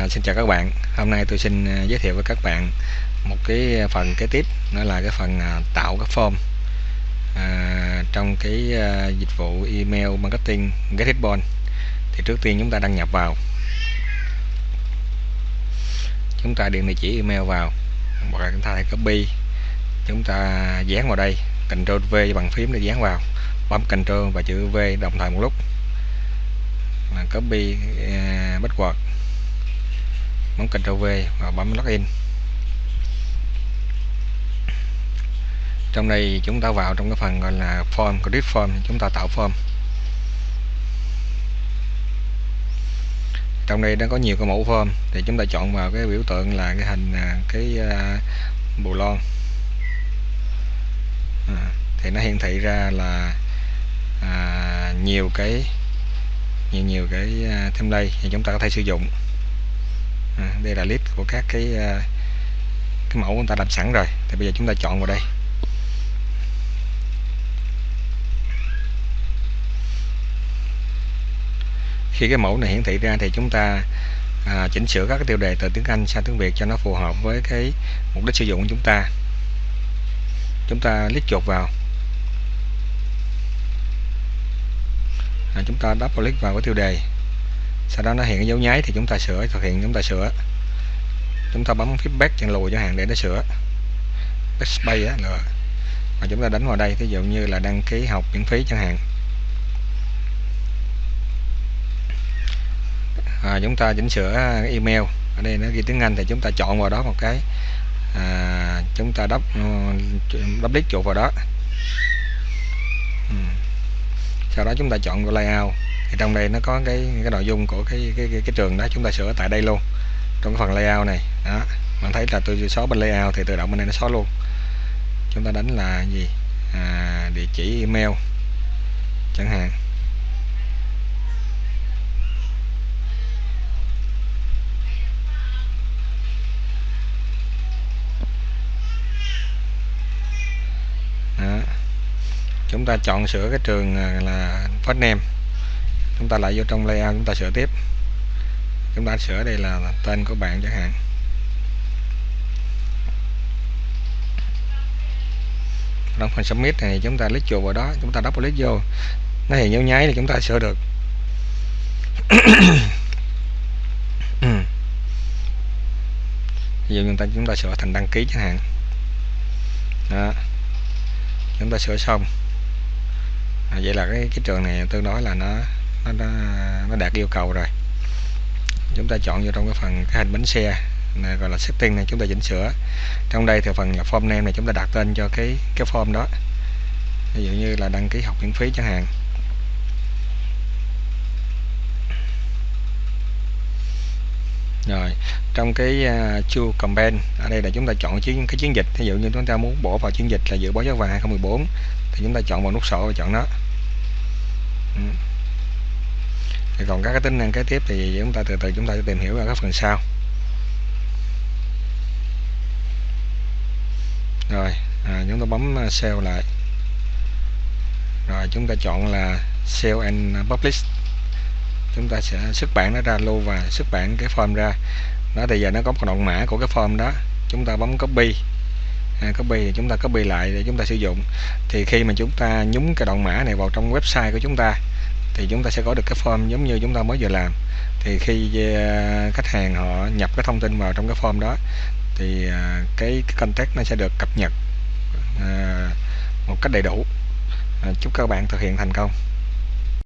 À, xin chào các bạn. Hôm nay tôi xin à, giới thiệu với các bạn một cái phần kế tiếp đó là cái phần à, tạo cái form à, trong cái à, dịch vụ email marketing GetItBond thì trước tiên chúng ta đăng nhập vào. Chúng ta điền địa chỉ email vào. Hoặc là chúng ta hãy copy. Chúng ta dán vào đây. Ctrl V bằng phím để dán vào. Bấm Ctrl và chữ V đồng thời một lúc. Copy uh, password bấm Ctrl V và bấm login trong đây chúng ta vào trong cái phần gọi là form grid form chúng ta tạo form. Trong đây nó có nhiều cái mẫu form thì chúng ta chọn vào cái biểu tượng là cái hình à, cái uh, bù lon. À, thì nó hiển thị ra là à, nhiều cái nhiều nhiều cái à, thêm template thì chúng ta có thể sử dụng à, đây là list của các cái ờ, cái mẫu người ta làm sẵn rồi. Thì bây giờ chúng ta chọn vào đây. Khi cái mẫu này hiển thị ra thì chúng ta à, chỉnh sửa các cái tiêu đề từ tiếng Anh sang tiếng Việt cho nó phù hợp với cái mục đích sử dụng của chúng ta. Chúng ta click chuột vào. À, chúng ta double click vào cái tiêu đề sau đó nó hiện cái dấu nháy thì chúng ta sửa thực hiện chúng ta sửa. Chúng ta bấm feedback chân lùi cho hàng để nó sửa. Backspace á rồi. Và chúng ta đánh vào đây ví dụ như là đăng ký học miễn phí chẳng hạn. À, chúng ta chỉnh sửa email. Ở đây nó ghi tiếng Anh thì chúng ta chọn vào đó một cái. À, chúng ta đắp ờ, đắp click chuột vào đó. Ừ. sau đó chúng ta chọn vào layout thì trong đây nó có cái cái nội dung của cái cái cái, cái trường đó chúng ta sửa tại đây luôn. Trong cái phần layout này đó. Bạn thấy là tôi xóa bên layout thì tự động bên đây nó xóa luôn. Chúng ta đánh là gì? À, địa chỉ email chẳng hạn. Đó. chúng ta chọn sửa cái trường à, là first name chúng ta lại vô trong layout chúng ta sửa tiếp. Chúng ta sửa đây là tên của bạn chẳng hạn. Trong phần submit này chúng ta click chuột vào đó chúng ta double click vô. Nó hiện dấu nháy thì chúng ta sửa được. Ví dụ chúng ta chúng ta sửa thành đăng ký chẳng hạn. Đó. Chúng ta sửa xong. À, vậy là cái cái trường này tôi nói là nó nó, đã nó đạt yêu cầu rồi. Chúng ta chọn vô trong cái phần cái hình bánh xe này gọi là setting này chúng ta chỉnh sửa. Trong đây thì phần form name này chúng ta đặt tên cho cái cái form đó. Ví dụ như là đăng ký học miễn phí chẳng hạn. Rồi trong cái uh, chu campaign ở đây là chúng ta chọn chiến cái chiến dịch. Ví dụ như chúng ta muốn bỏ vào chiến dịch là dự báo giá vàng 2014 thì chúng ta chọn vào nút sổ và chọn nó. Ừ thì còn các cái tính năng kế tiếp thì chúng ta từ từ chúng ta sẽ tìm hiểu ở các phần sau. Rồi à, chúng ta bấm à, sale lại. Rồi chúng ta chọn là sale and publish. Chúng ta sẽ xuất bản nó ra lưu và xuất bản cái form ra. Đó thì giờ nó có một đoạn mã của cái form đó. Chúng ta bấm copy. À, copy thì chúng ta copy lại để chúng ta sử dụng. Thì khi mà chúng ta nhúng cái đoạn mã này vào trong website của chúng ta thì chúng ta sẽ có được cái form giống như chúng ta mới vừa làm. Thì khi à, khách hàng họ nhập cái thông tin vào trong cái form đó thì à, cái, cái contact nó sẽ được cập nhật à, một cách đầy đủ. Chúc các bạn thực hiện thành công.